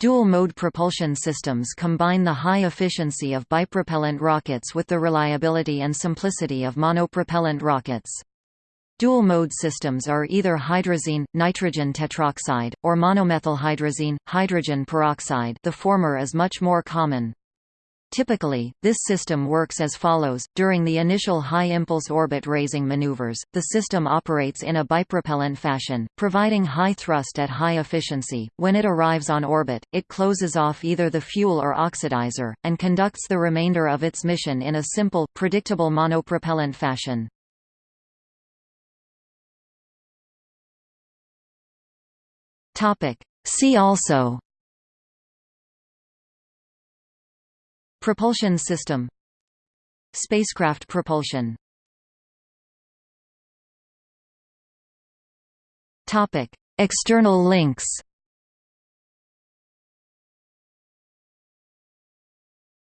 Dual-mode propulsion systems combine the high efficiency of bipropellant rockets with the reliability and simplicity of monopropellant rockets. Dual-mode systems are either hydrazine, nitrogen tetroxide, or monomethylhydrazine, hydrogen peroxide the former is much more common. Typically, this system works as follows. During the initial high-impulse orbit raising maneuvers, the system operates in a bipropellant fashion, providing high thrust at high efficiency. When it arrives on orbit, it closes off either the fuel or oxidizer, and conducts the remainder of its mission in a simple, predictable monopropellant fashion. See also Propulsion system. Spacecraft propulsion. External links